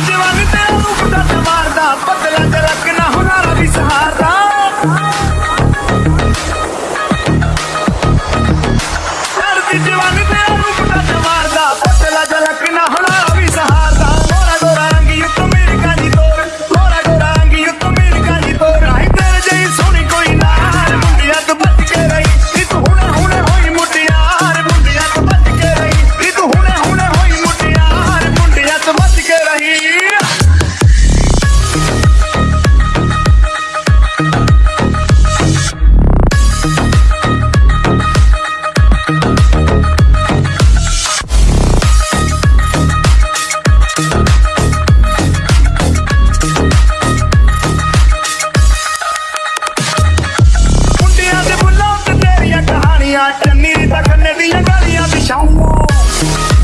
ਜਵਾਨੀ ਤੇਰਾ ਰੂਪ ਦਾ ਸਵਾਰਦਾ ਬਦਲਾਂ ਚ ਰੱਖ Thank